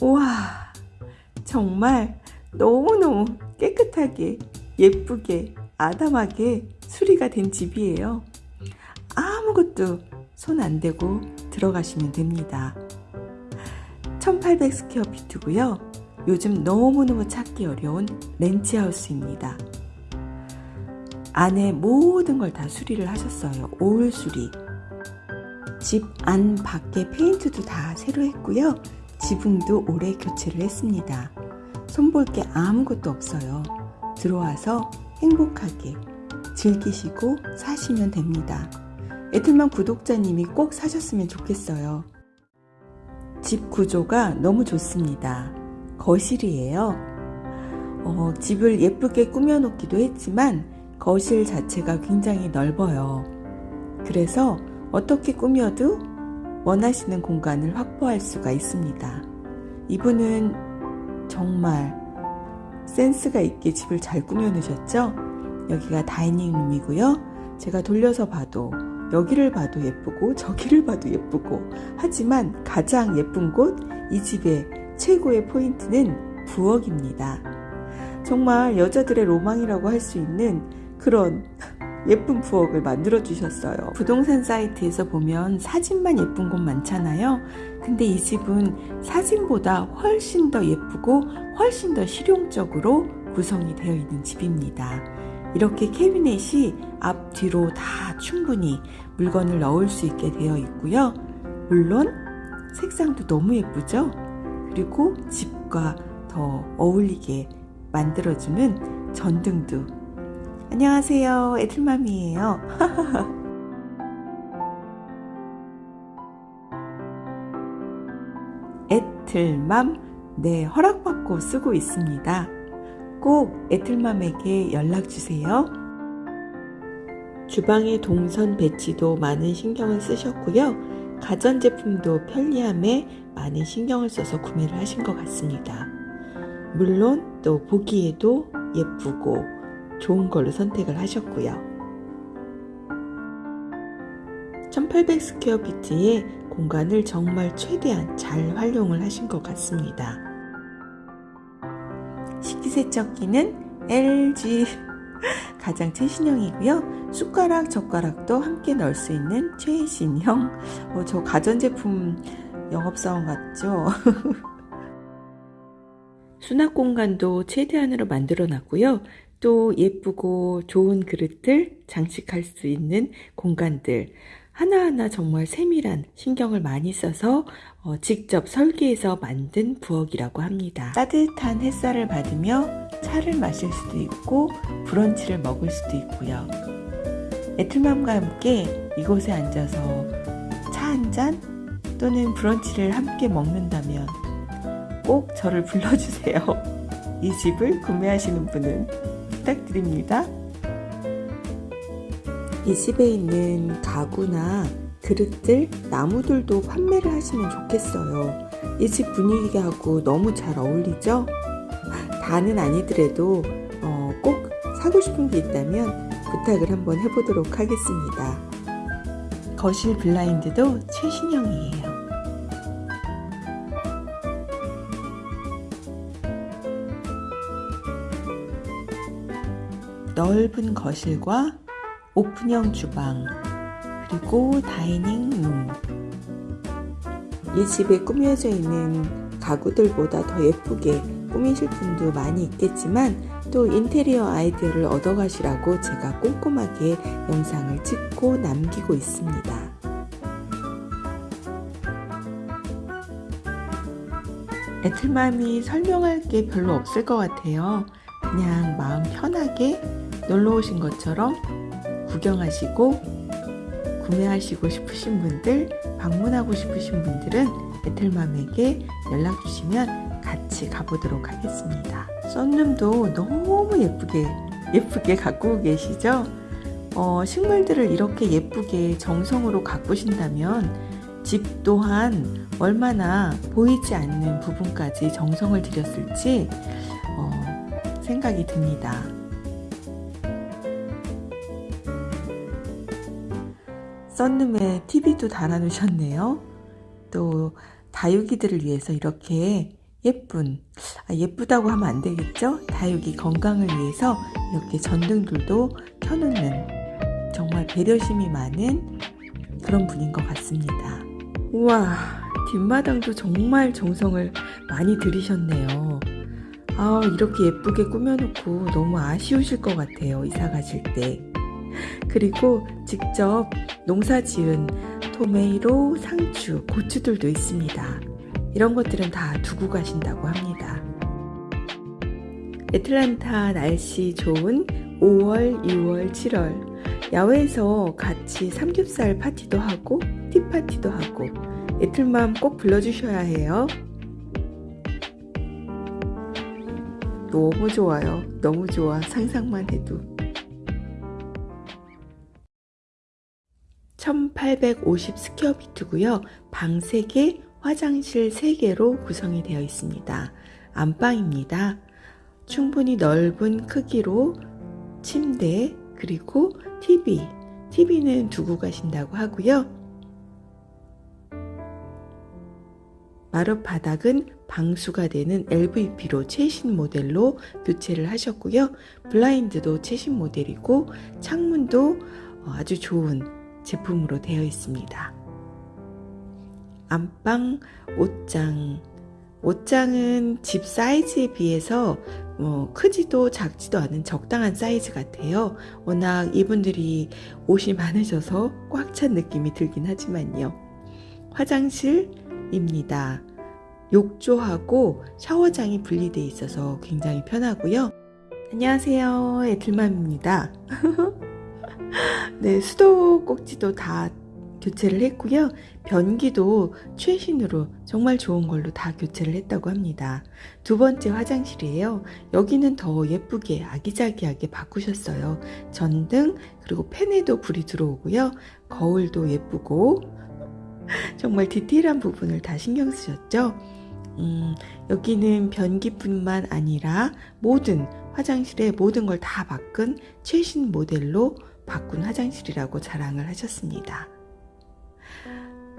우와 정말 너무너무 깨끗하게 예쁘게 아담하게 수리가 된 집이에요. 아무것도 손 안 대고 들어가시면 됩니다. 1800 스퀘어피트고요. 요즘 너무너무 찾기 어려운 렌치하우스입니다. 안에 모든 걸 다 수리를 하셨어요. 올 수리. 집 안 밖에 페인트도 다 새로 했고요 지붕도 올해 교체를 했습니다. 손볼 게 아무것도 없어요. 들어와서 행복하게 즐기시고 사시면 됩니다. 애틀만 구독자님이 꼭 사셨으면 좋겠어요. 집 구조가 너무 좋습니다. 거실이에요. 어, 집을 예쁘게 꾸며 놓기도 했지만 거실 자체가 굉장히 넓어요. 그래서 어떻게 꾸며도 원하시는 공간을 확보할 수가 있습니다. 이분은 정말 센스가 있게 집을 잘 꾸며 놓으셨죠? 여기가 다이닝룸이고요. 제가 돌려서 봐도 여기를 봐도 예쁘고 저기를 봐도 예쁘고 하지만 가장 예쁜 곳 이 집의 최고의 포인트는 부엌입니다. 정말 여자들의 로망이라고 할 수 있는 그런 예쁜 부엌을 만들어 주셨어요. 부동산 사이트에서 보면 사진만 예쁜 곳 많잖아요. 근데 이 집은 사진보다 훨씬 더 예쁘고 훨씬 더 실용적으로 구성이 되어 있는 집입니다. 이렇게 캐비넷이 앞뒤로 다 충분히 물건을 넣을 수 있게 되어 있고요. 물론 색상도 너무 예쁘죠? 그리고 집과 더 어울리게 만들어주는 전등도 안녕하세요. 애틀맘이에요. 애틀맘 네 허락받고 쓰고 있습니다. 꼭 애틀맘에게 연락주세요. 주방의 동선 배치도 많은 신경을 쓰셨고요. 가전제품도 편리함에 많은 신경을 써서 구매를 하신 것 같습니다. 물론 또 보기에도 예쁘고 좋은 걸로 선택을 하셨고요. 1800 square feet의 공간을 정말 최대한 잘 활용을 하신 것 같습니다. 식기세척기는 LG 가장 최신형이고요. 숟가락 젓가락도 함께 넣을 수 있는 최신형. 어, 저 가전제품 영업사원 같죠? 수납 공간도 최대한으로 만들어 놨고요 또 예쁘고 좋은 그릇들 장식할 수 있는 공간들 하나하나 정말 세밀한 신경을 많이 써서 어, 직접 설계해서 만든 부엌이라고 합니다. 따뜻한 햇살을 받으며 차를 마실 수도 있고 브런치를 먹을 수도 있고요. 애틀맘과 함께 이곳에 앉아서 차 한 잔 또는 브런치를 함께 먹는다면 꼭 저를 불러주세요. 이 집을 구매하시는 분은 부탁드립니다. 이 집에 있는 가구나 그릇들, 나무들도 판매를 하시면 좋겠어요. 이 집 분위기하고 너무 잘 어울리죠? 다는 아니더라도 어, 꼭 사고 싶은 게 있다면 부탁을 한번 해보도록 하겠습니다. 거실 블라인드도 최신형이에요. 넓은 거실과 오픈형 주방 그리고 다이닝룸 이 집에 꾸며져 있는 가구들보다 더 예쁘게 꾸미실 분도 많이 있겠지만 또 인테리어 아이디어를 얻어 가시라고 제가 꼼꼼하게 영상을 찍고 남기고 있습니다. 애틀맘이 설명할 게 별로 없을 것 같아요. 그냥 마음 편하게 놀러 오신 것처럼 구경하시고 구매하시고 싶으신 분들 방문하고 싶으신 분들은 애틀맘에게 연락 주시면 같이 가보도록 하겠습니다. 썬룸도 너무 예쁘게 예쁘게 가꾸고 계시죠? 어, 식물들을 이렇게 예쁘게 정성으로 가꾸신다면 집 또한 얼마나 보이지 않는 부분까지 정성을 들였을지 어, 생각이 듭니다 썬룸에 TV도 달아 놓으셨네요. 또 다육이들을 위해서 이렇게 예쁜 아, 예쁘다고 하면 안 되겠죠? 다육이 건강을 위해서 이렇게 전등들도 켜놓는 정말 배려심이 많은 그런 분인 것 같습니다. 우와 뒷마당도 정말 정성을 많이 들이셨네요. 아 이렇게 예쁘게 꾸며놓고 너무 아쉬우실 것 같아요 이사 가실 때. 그리고 직접 농사 지은 토메이로, 상추, 고추들도 있습니다. 이런 것들은 다 두고 가신다고 합니다. 애틀란타 날씨 좋은 5월, 6월, 7월 야외에서 같이 삼겹살 파티도 하고 티파티도 하고 애틀맘 꼭 불러주셔야 해요. 너무 좋아요. 너무 좋아. 상상만 해도. 1850 스퀘어비트고요. 방 3개, 화장실 3개로 구성이 되어 있습니다. 안방입니다. 충분히 넓은 크기로 침대 그리고 TV, TV는 두고 가신다고 하고요. 마룻 바닥은 방수가 되는 LVP로 최신 모델로 교체를 하셨고요. 블라인드도 최신 모델이고 창문도 아주 좋은 제품으로 되어 있습니다. 안방 옷장 옷장은 집 사이즈에 비해서 뭐 크지도 작지도 않은 적당한 사이즈 같아요. 워낙 이분들이 옷이 많으셔서 꽉 찬 느낌이 들긴 하지만요. 화장실입니다. 욕조하고 샤워장이 분리되어 있어서 굉장히 편하고요. 안녕하세요. 애틀맘입니다. 네, 수도 꼭지도 다 교체를 했고요. 변기도 최신으로 정말 좋은 걸로 다 교체를 했다고 합니다. 두 번째 화장실이에요. 여기는 더 예쁘게 아기자기하게 바꾸셨어요. 전등 그리고 팬에도 불이 들어오고요. 거울도 예쁘고 정말 디테일한 부분을 다 신경 쓰셨죠? 음, 여기는 변기뿐만 아니라 모든 화장실에 모든 걸 다 바꾼 최신 모델로 바꾼 화장실이라고 자랑을 하셨습니다.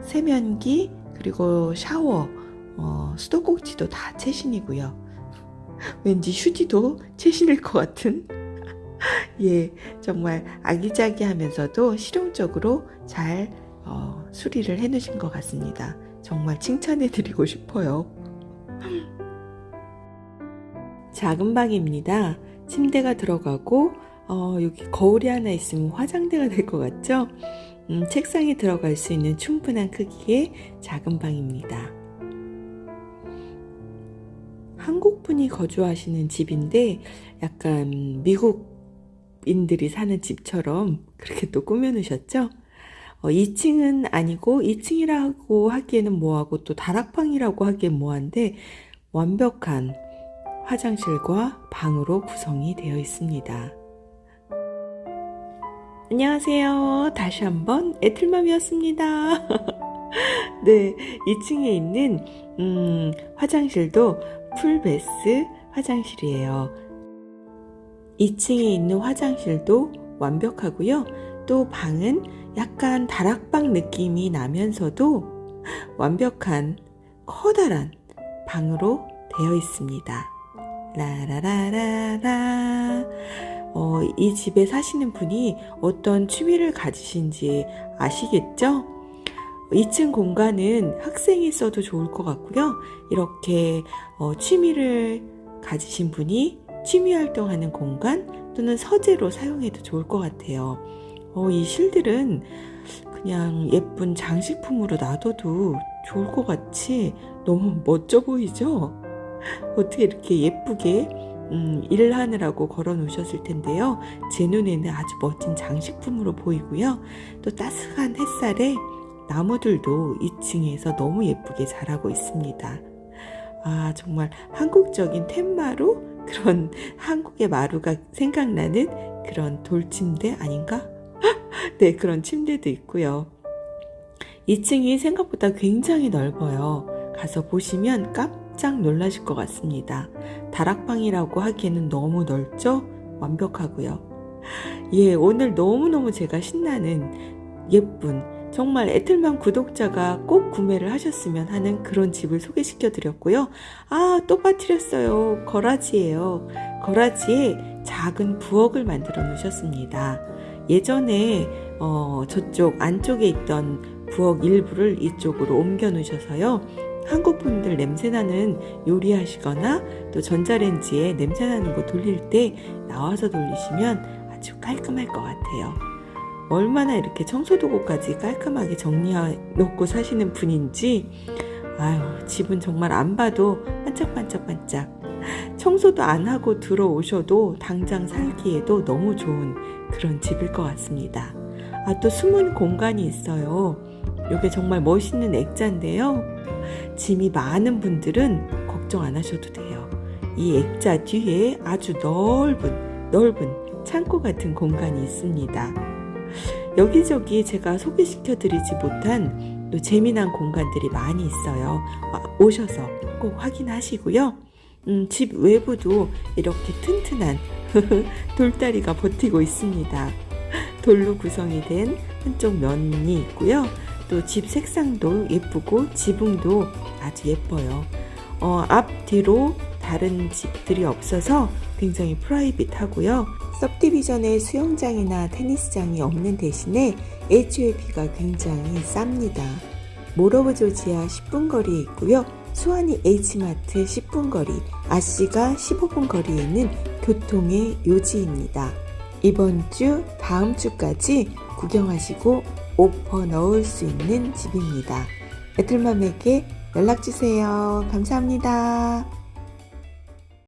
세면기 그리고 샤워 어, 수도꼭지도 다 최신이고요. 왠지 휴지도 최신일 것 같은 예 정말 아기자기하면서도 실용적으로 잘 어, 수리를 해놓으신 것 같습니다. 정말 칭찬해 드리고 싶어요. 작은 방입니다. 침대가 들어가고 어, 여기 거울이 하나 있으면 화장대가 될 것 같죠? 음, 책상에 들어갈 수 있는 충분한 크기의 작은 방입니다. 한국분이 거주하시는 집인데 약간 미국인들이 사는 집처럼 그렇게 또 꾸며놓으셨죠? 어, 2층은 아니고 2층이라고 하기에는 뭐하고 또 다락방이라고 하기엔 뭐한데 완벽한 화장실과 방으로 구성이 되어 있습니다. 안녕하세요. 다시 한번 애틀맘이었습니다. 네, 2층에 있는 음, 화장실도 풀베스 화장실이에요. 2층에 있는 화장실도 완벽하고요. 또 방은 약간 다락방 느낌이 나면서도 완벽한 커다란 방으로 되어 있습니다. 라라라라라 어, 이 집에 사시는 분이 어떤 취미를 가지신지 아시겠죠? 2층 공간은 학생이 써도 좋을 것 같고요. 이렇게 어, 취미를 가지신 분이 취미 활동하는 공간 또는 서재로 사용해도 좋을 것 같아요. 어, 이 실들은 그냥 예쁜 장식품으로 놔둬도 좋을 것 같이 너무 멋져 보이죠? 어떻게 이렇게 예쁘게 음, 일을 하느라고 걸어 놓으셨을 텐데요. 제 눈에는 아주 멋진 장식품으로 보이고요. 또 따스한 햇살에 나무들도 2층에서 너무 예쁘게 자라고 있습니다. 아, 정말 한국적인 텐마루? 그런 한국의 마루가 생각나는 그런 돌침대 아닌가? 네, 그런 침대도 있고요. 2층이 생각보다 굉장히 넓어요. 가서 보시면 깜 짝 놀라실 것 같습니다. 다락방이라고 하기에는 너무 넓죠? 완벽하고요. 예, 오늘 너무너무 제가 신나는 예쁜 정말 애틀만 구독자가 꼭 구매를 하셨으면 하는 그런 집을 소개시켜 드렸고요. 아, 또 빠뜨렸어요. 거라지예요. 거라지에 작은 부엌을 만들어 놓으셨습니다. 예전에 어, 저쪽 안쪽에 있던 부엌 일부를 이쪽으로 옮겨 놓으셔서요. 한국 분들 냄새나는 요리하시거나 또 전자레인지에 냄새나는 거 돌릴 때 나와서 돌리시면 아주 깔끔할 것 같아요. 얼마나 이렇게 청소도구까지 깔끔하게 정리해 놓고 사시는 분인지 아유 집은 정말 안 봐도 반짝반짝반짝 청소도 안 하고 들어오셔도 당장 살기에도 너무 좋은 그런 집일 것 같습니다. 아 또 숨은 공간이 있어요. 이게 정말 멋있는 액자인데요. 짐이 많은 분들은 걱정 안 하셔도 돼요. 이 액자 뒤에 아주 넓은 넓은 창고 같은 공간이 있습니다. 여기저기 제가 소개시켜 드리지 못한 또 재미난 공간들이 많이 있어요. 오셔서 꼭 확인하시고요. 음, 집 외부도 이렇게 튼튼한 돌다리가 버티고 있습니다. 돌로 구성이 된 한쪽 면이 있고요. 또 집 색상도 예쁘고 지붕도 아주 예뻐요. 어, 앞 뒤로 다른 집들이 없어서 굉장히 프라이빗하고요. सब디비전에 수영장이나 테니스장이 없는 대신에 HOAP가 굉장히 쌉니다. 모러브 조지아 10분 거리에 있고요. 수완이 H마트 10분 거리, 아씨가 15분 거리에 있는 교통의 요지입니다. 이번 주, 다음 주까지 구경하시고 오퍼 넣을 수 있는 집입니다. 애틀맘에게 연락주세요. 감사합니다.